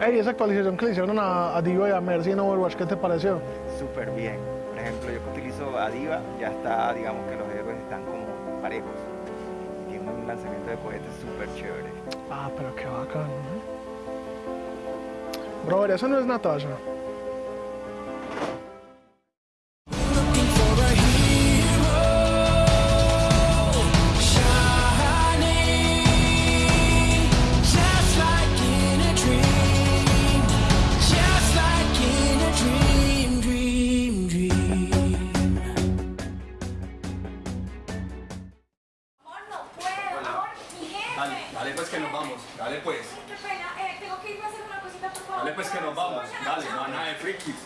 Ey, esa actualización que le hicieron a, a Diva y a Mercy en Overwatch, ¿qué te pareció? Súper bien. Por ejemplo, yo que utilizo a Diva, ya está, digamos que los héroes están como parejos. Tiene un lanzamiento de cohetes súper chévere. Ah, pero qué bacano. ¿eh? Brother, eso no es Natasha. Dale, dale pues que nos vamos, dale pues. Qué pena, eh, tengo que irme a hacer una cosita, por favor. Dale pues que nos vamos, dale, no hay nada de frikis.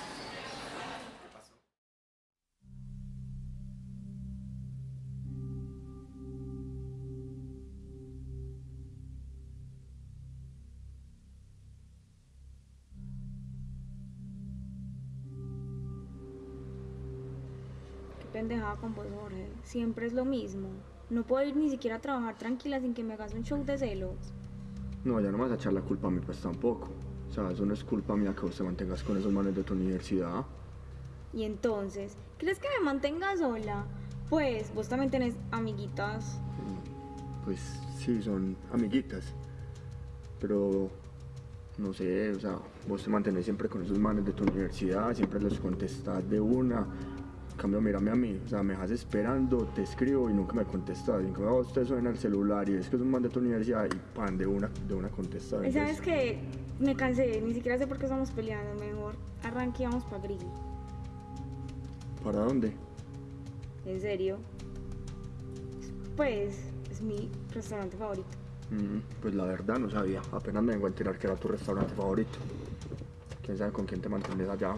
Qué pendejada con vos, Jorge. Siempre es lo mismo. No puedo ir ni siquiera a trabajar tranquila sin que me hagas un show de celos. No, ya no vas a echar la culpa a mí, pues tampoco. O sea, eso no es culpa mía que vos te mantengas con esos manes de tu universidad. Y entonces, ¿crees que me mantenga sola? Pues, vos también tenés amiguitas. Pues sí, son amiguitas. Pero, no sé, o sea, vos te mantenés siempre con esos manes de tu universidad, siempre los contestás de una. En cambio, mírame a mí, o sea, me dejas esperando, te escribo y nunca me contestas. En cambio, te suena el celular y es que es un man de tu universidad y pan, de una, de una contestada. Y sabes que me cansé, ni siquiera sé por qué estamos peleando. Mejor arranque y vamos para Grill. ¿Para dónde? En serio. Pues, es mi restaurante favorito. Mm, pues la verdad no sabía, apenas me vengo a enterar que era tu restaurante favorito. Quién sabe con quién te mantienes allá.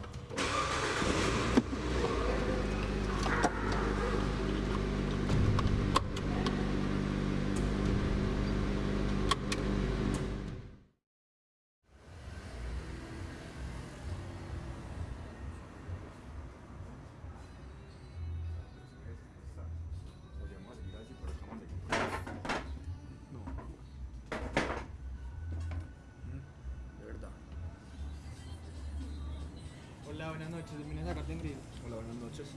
Hola, buenas noches. Vine a sacarte en grill. Hola, buenas noches.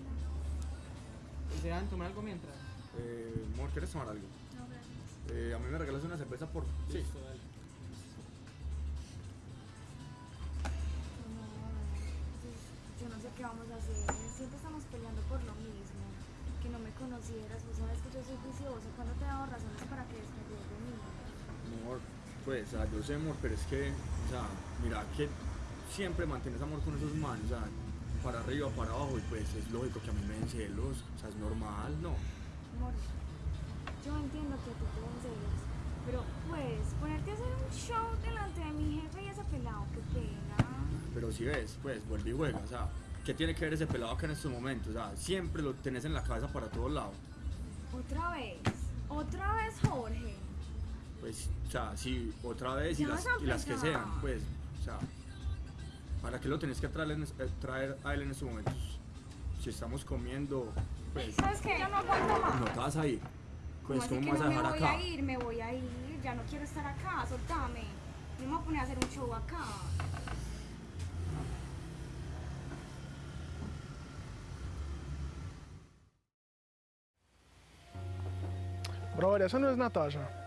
¿Desean tomar algo mientras? Eh, amor, ¿quieres tomar algo? No, gracias. Eh, a mí me regalas una cerveza por... Sí. Listo, dale. Yo no sé qué vamos a hacer. Siempre estamos peleando por lo mismo. Que no me conocieras. Vos sabes que yo soy viciosa. ¿Cuándo te he dado razones para que desconfíes de mí? Amor, pues, o sea, yo sé, amor, pero es que, o sea, mira, que siempre mantienes amor con esos manos, o sea, para arriba, para abajo, y pues es lógico que a mí me den celos, o sea, es normal, ¿no? Amor, yo entiendo que tú te den celos. Pero pues, ponerte a hacer un show delante de mi jefe y ese pelado, qué pena. Pero si ves, pues, vuelve y juega, o sea, ¿qué tiene que ver ese pelado acá en estos momentos? O sea, siempre lo tenés en la cabeza para todos lados. Otra vez, otra vez Jorge. Pues, o sea, sí, otra vez y Ya las, y las que sean, pues, o sea, ¿para qué lo tenés que traer, eh, traer a él en estos momentos? Si estamos comiendo, pues, ¿Sabes qué? Yo no aguanto más. no te vas a ir. Pues, ¿cómo me vas no a me dejar voy acá? a ir, me voy a ir. Ya no quiero estar acá, soltame. No me voy a poner a hacer un show acá. Brother, eso no es Natasha.